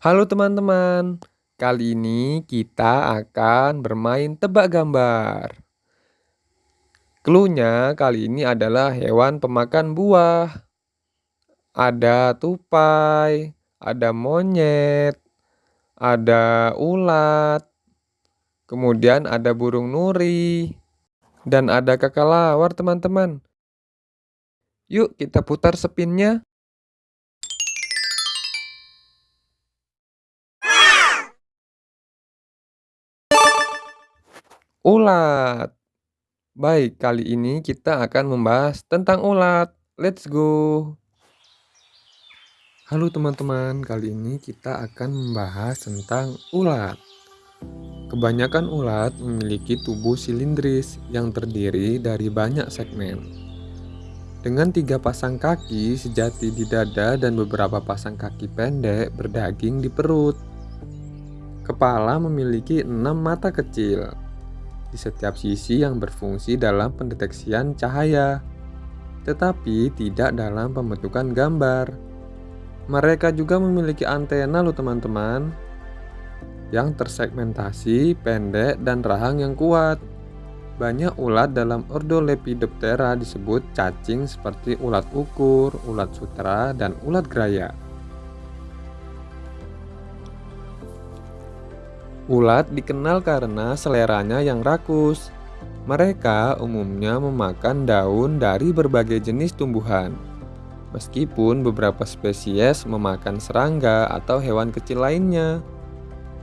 Halo teman-teman, kali ini kita akan bermain tebak gambar. Cluenya kali ini adalah hewan pemakan buah. Ada tupai, ada monyet, ada ulat, kemudian ada burung nuri, dan ada kakalawar teman-teman. Yuk kita putar spinnya. Ulat. Baik, kali ini kita akan membahas tentang ulat. Let's go. Halo teman-teman, kali ini kita akan membahas tentang ulat. Kebanyakan ulat memiliki tubuh silindris yang terdiri dari banyak segmen. Dengan tiga pasang kaki sejati di dada dan beberapa pasang kaki pendek berdaging di perut. Kepala memiliki enam mata kecil, di setiap sisi yang berfungsi dalam pendeteksian cahaya, tetapi tidak dalam pembentukan gambar. Mereka juga memiliki antena loh teman-teman, yang tersegmentasi, pendek, dan rahang yang kuat. Banyak ulat dalam ordo Lepidoptera disebut cacing seperti ulat ukur, ulat sutra, dan ulat geraya. Ulat dikenal karena seleranya yang rakus. Mereka umumnya memakan daun dari berbagai jenis tumbuhan. Meskipun beberapa spesies memakan serangga atau hewan kecil lainnya.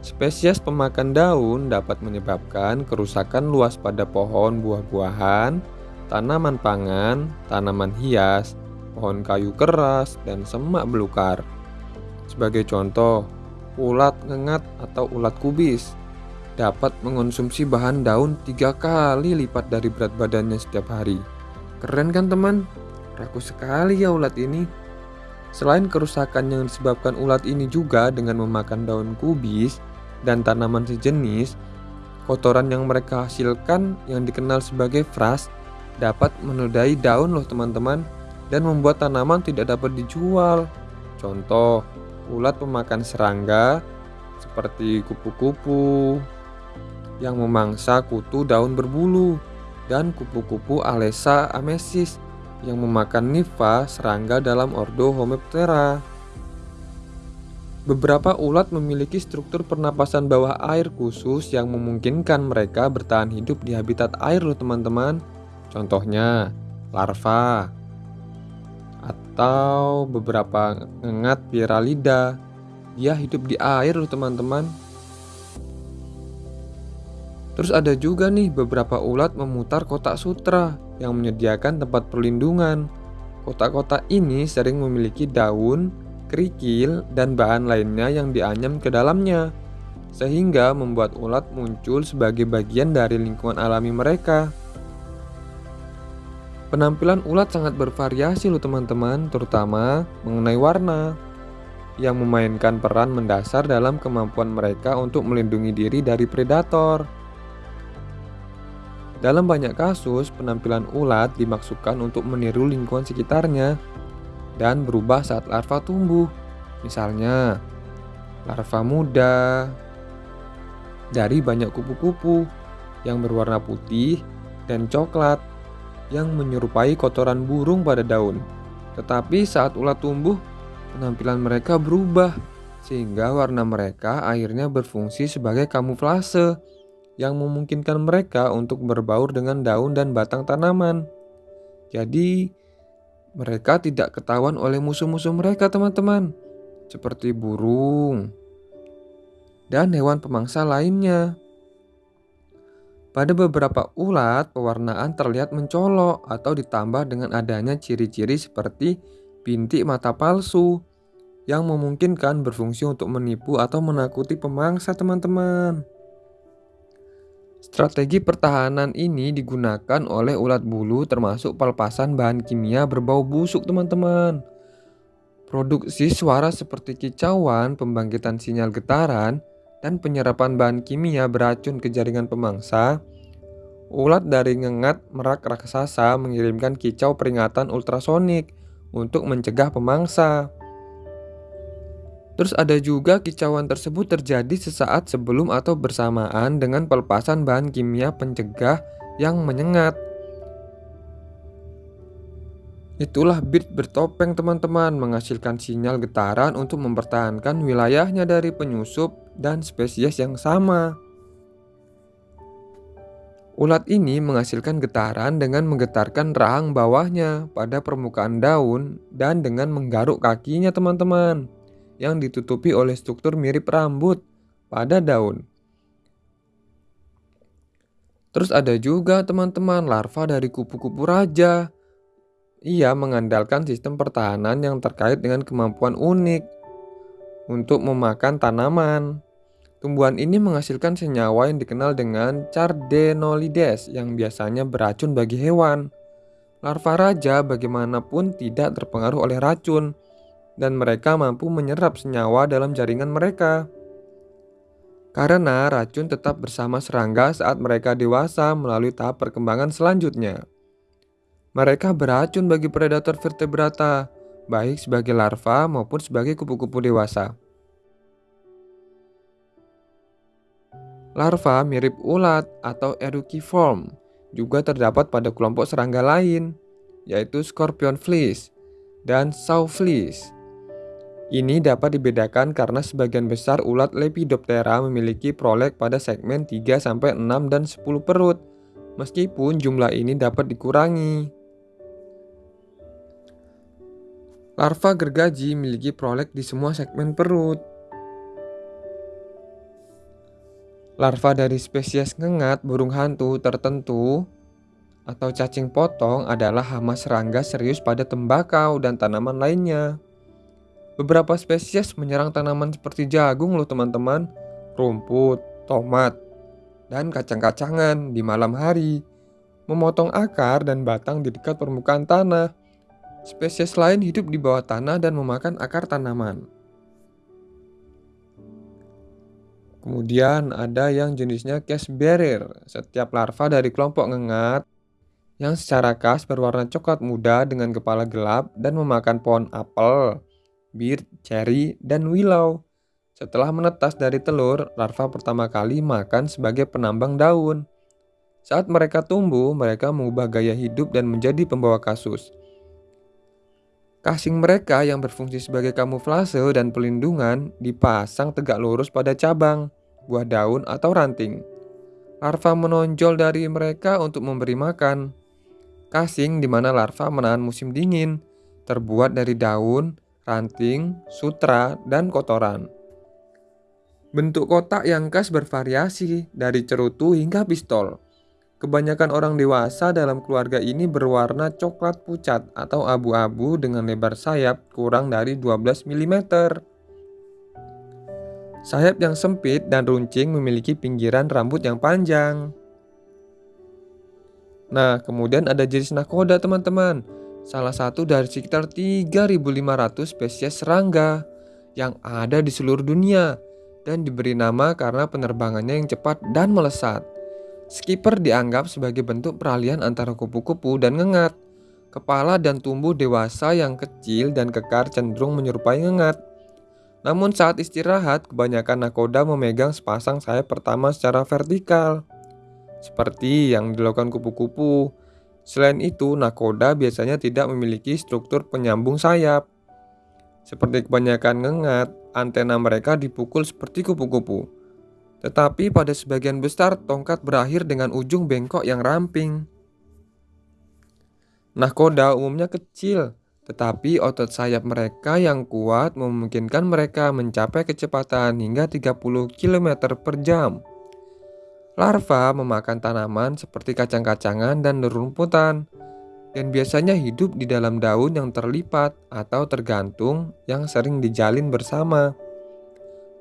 Spesies pemakan daun dapat menyebabkan kerusakan luas pada pohon buah-buahan, tanaman pangan, tanaman hias, pohon kayu keras, dan semak belukar. Sebagai contoh, ulat ngengat atau ulat kubis dapat mengonsumsi bahan daun tiga kali lipat dari berat badannya setiap hari. Keren kan teman? Rakus sekali ya ulat ini. Selain kerusakan yang disebabkan ulat ini juga dengan memakan daun kubis dan tanaman sejenis, kotoran yang mereka hasilkan yang dikenal sebagai fras dapat menodai daun loh teman-teman dan membuat tanaman tidak dapat dijual. Contoh, ulat pemakan serangga seperti kupu-kupu yang memangsa kutu daun berbulu dan kupu-kupu Alesa amesis yang memakan nifa serangga dalam ordo Homoptera. Beberapa ulat memiliki struktur pernapasan bawah air khusus yang memungkinkan mereka bertahan hidup di habitat air loh teman-teman. Contohnya, larva, atau beberapa ngengat Piralida. Dia hidup di air loh teman-teman. Terus ada juga nih beberapa ulat memutar kotak sutra yang menyediakan tempat perlindungan. Kotak-kotak ini sering memiliki daun, kerikil, dan bahan lainnya yang dianyam ke dalamnya. Sehingga membuat ulat muncul sebagai bagian dari lingkungan alami mereka. Penampilan ulat sangat bervariasi loh teman-teman, terutama mengenai warna yang memainkan peran mendasar dalam kemampuan mereka untuk melindungi diri dari predator. Dalam banyak kasus, penampilan ulat dimaksudkan untuk meniru lingkungan sekitarnya dan berubah saat larva tumbuh. Misalnya, larva muda dari banyak kupu-kupu yang berwarna putih dan coklat yang menyerupai kotoran burung pada daun. Tetapi saat ulat tumbuh, penampilan mereka berubah sehingga warna mereka akhirnya berfungsi sebagai kamuflase yang memungkinkan mereka untuk berbaur dengan daun dan batang tanaman. Jadi, mereka tidak ketahuan oleh musuh-musuh mereka, teman-teman, seperti burung dan hewan pemangsa lainnya. Pada beberapa ulat, pewarnaan terlihat mencolok atau ditambah dengan adanya ciri-ciri seperti bintik mata palsu yang memungkinkan berfungsi untuk menipu atau menakuti pemangsa teman-teman. Strategi pertahanan ini digunakan oleh ulat bulu termasuk pelepasan bahan kimia berbau busuk teman-teman. Produksi suara seperti kicauan, pembangkitan sinyal getaran, dan penyerapan bahan kimia beracun ke jaringan pemangsa, ulat dari ngengat merak raksasa mengirimkan kicau peringatan ultrasonik untuk mencegah pemangsa. Terus ada juga kicauan tersebut terjadi sesaat sebelum atau bersamaan dengan pelepasan bahan kimia pencegah yang menyengat. Itulah bit bertopeng teman-teman menghasilkan sinyal getaran untuk mempertahankan wilayahnya dari penyusup dan spesies yang sama. Ulat ini menghasilkan getaran dengan menggetarkan rahang bawahnya pada permukaan daun dan dengan menggaruk kakinya teman-teman yang ditutupi oleh struktur mirip rambut pada daun. Terus ada juga teman-teman larva dari kupu-kupu raja. Ia mengandalkan sistem pertahanan yang terkait dengan kemampuan unik untuk memakan tanaman. Tumbuhan ini menghasilkan senyawa yang dikenal dengan cardenolides yang biasanya beracun bagi hewan. Larva raja bagaimanapun tidak terpengaruh oleh racun, dan mereka mampu menyerap senyawa dalam jaringan mereka. Karena racun tetap bersama serangga saat mereka dewasa melalui tahap perkembangan selanjutnya. Mereka beracun bagi predator vertebrata, baik sebagai larva maupun sebagai kupu-kupu dewasa. Larva mirip ulat atau eruciform juga terdapat pada kelompok serangga lain, yaitu scorpion fleas dan saw fleas. Ini dapat dibedakan karena sebagian besar ulat Lepidoptera memiliki prolek pada segmen 3 6 dan 10 perut, meskipun jumlah ini dapat dikurangi. Larva gergaji memiliki prolek di semua segmen perut. Larva dari spesies ngengat burung hantu tertentu atau cacing potong adalah hama serangga serius pada tembakau dan tanaman lainnya. Beberapa spesies menyerang tanaman seperti jagung loh teman-teman, rumput, tomat, dan kacang-kacangan di malam hari, memotong akar dan batang di dekat permukaan tanah. Spesies lain hidup di bawah tanah dan memakan akar tanaman. Kemudian ada yang jenisnya case bearer. Setiap larva dari kelompok ngengat yang secara khas berwarna coklat muda dengan kepala gelap dan memakan pohon apel bir, cherry, dan willow. Setelah menetas dari telur, larva pertama kali makan sebagai penambang daun. Saat mereka tumbuh, mereka mengubah gaya hidup dan menjadi pembawa kasus. Kasing mereka yang berfungsi sebagai kamuflase dan pelindungan dipasang tegak lurus pada cabang, buah daun, atau ranting. Larva menonjol dari mereka untuk memberi makan. Kasing di mana larva menahan musim dingin, terbuat dari daun, ranting, sutra, dan kotoran. Bentuk kotak yang khas bervariasi dari cerutu hingga pistol. Kebanyakan orang dewasa dalam keluarga ini berwarna coklat pucat atau abu-abu dengan lebar sayap kurang dari 12 mm. Sayap yang sempit dan runcing memiliki pinggiran rambut yang panjang. Nah, kemudian ada jenis nakoda teman-teman salah satu dari sekitar 3.500 spesies serangga yang ada di seluruh dunia dan diberi nama karena penerbangannya yang cepat dan melesat. Skipper dianggap sebagai bentuk peralihan antara kupu-kupu dan ngengat. Kepala dan tumbuh dewasa yang kecil dan kekar cenderung menyerupai ngengat. Namun saat istirahat, kebanyakan nakoda memegang sepasang sayap pertama secara vertikal. Seperti yang dilakukan kupu-kupu, Selain itu, nakoda biasanya tidak memiliki struktur penyambung sayap. Seperti kebanyakan ngengat, antena mereka dipukul seperti kupu-kupu. Tetapi pada sebagian besar, tongkat berakhir dengan ujung bengkok yang ramping. Nakoda umumnya kecil, tetapi otot sayap mereka yang kuat memungkinkan mereka mencapai kecepatan hingga 30 km per jam. Larva memakan tanaman seperti kacang-kacangan dan nerumputan, dan biasanya hidup di dalam daun yang terlipat atau tergantung yang sering dijalin bersama.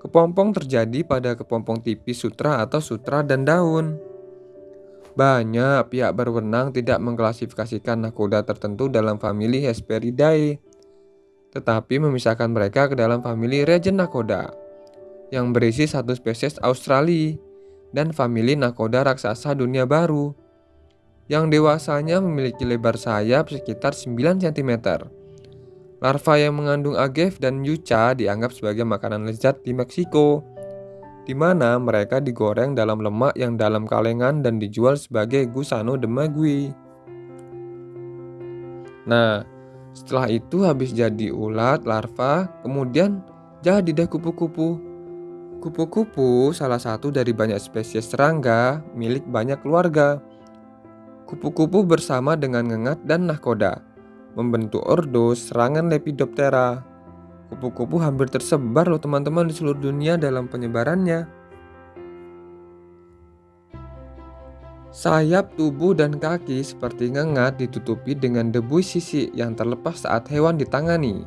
Kepompong terjadi pada kepompong tipis sutra atau sutra dan daun. Banyak pihak berwenang tidak mengklasifikasikan nakoda tertentu dalam famili Hesperidae, tetapi memisahkan mereka ke dalam famili Regen nakoda yang berisi satu spesies Australia dan famili nakoda raksasa dunia baru yang dewasanya memiliki lebar sayap sekitar 9 cm. Larva yang mengandung agave dan yuca dianggap sebagai makanan lezat di Meksiko, di mana mereka digoreng dalam lemak yang dalam kalengan dan dijual sebagai gusano de magui. Nah, setelah itu habis jadi ulat larva, kemudian jadi deh kupu-kupu. Kupu-kupu salah satu dari banyak spesies serangga milik banyak keluarga. Kupu-kupu bersama dengan ngengat dan nahkoda membentuk ordo serangan Lepidoptera. Kupu-kupu hampir tersebar loh teman-teman di seluruh dunia dalam penyebarannya. Sayap, tubuh, dan kaki seperti ngengat ditutupi dengan debu sisi yang terlepas saat hewan ditangani.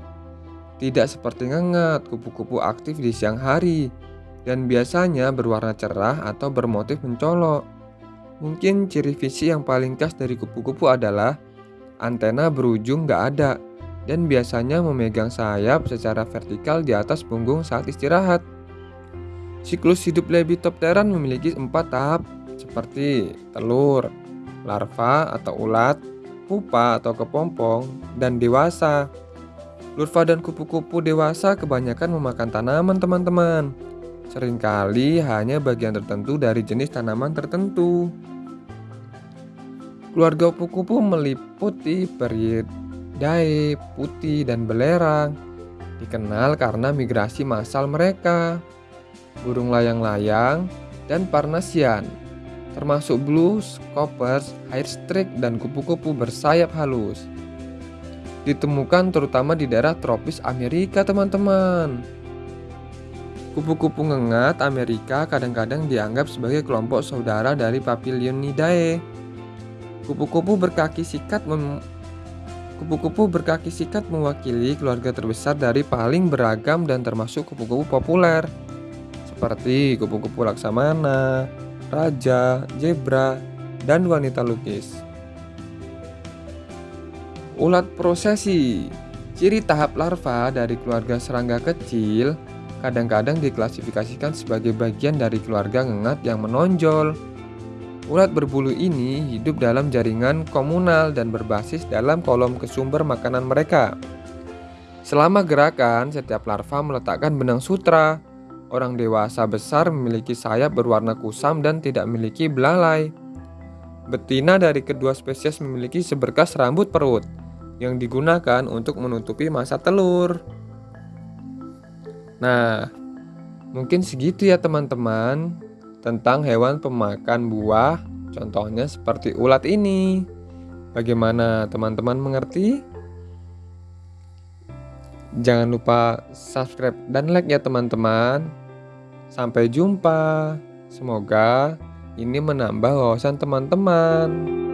Tidak seperti ngengat, kupu-kupu aktif di siang hari dan biasanya berwarna cerah atau bermotif mencolok. Mungkin ciri fisik yang paling khas dari kupu-kupu adalah antena berujung nggak ada dan biasanya memegang sayap secara vertikal di atas punggung saat istirahat. Siklus hidup Lepidopteran memiliki empat tahap seperti telur, larva atau ulat, pupa atau kepompong, dan dewasa. Larva dan kupu-kupu dewasa kebanyakan memakan tanaman teman-teman. Seringkali hanya bagian tertentu dari jenis tanaman tertentu. Keluarga kupu-kupu meliputi peridae, putih, dan belerang. Dikenal karena migrasi massal mereka. Burung layang-layang dan parnasian, termasuk blues, coppers, hairstreak, dan kupu-kupu bersayap halus. Ditemukan terutama di daerah tropis Amerika, teman-teman. Kupu-kupu ngengat Amerika kadang-kadang dianggap sebagai kelompok saudara dari Papilionidae. Kupu-kupu berkaki sikat mem Kupu-kupu berkaki sikat mewakili keluarga terbesar dari paling beragam dan termasuk kupu-kupu populer. Seperti kupu-kupu laksamana, raja, zebra, dan wanita lukis. Ulat prosesi. Ciri tahap larva dari keluarga serangga kecil kadang-kadang diklasifikasikan sebagai bagian dari keluarga ngengat yang menonjol Ulat berbulu ini hidup dalam jaringan komunal dan berbasis dalam kolom kesumber makanan mereka. Selama gerakan, setiap larva meletakkan benang sutra. Orang dewasa besar memiliki sayap berwarna kusam dan tidak memiliki belalai. Betina dari kedua spesies memiliki seberkas rambut perut yang digunakan untuk menutupi masa telur. Nah, mungkin segitu ya teman-teman tentang hewan pemakan buah, contohnya seperti ulat ini. Bagaimana teman-teman mengerti? Jangan lupa subscribe dan like ya teman-teman. Sampai jumpa. Semoga ini menambah wawasan teman-teman.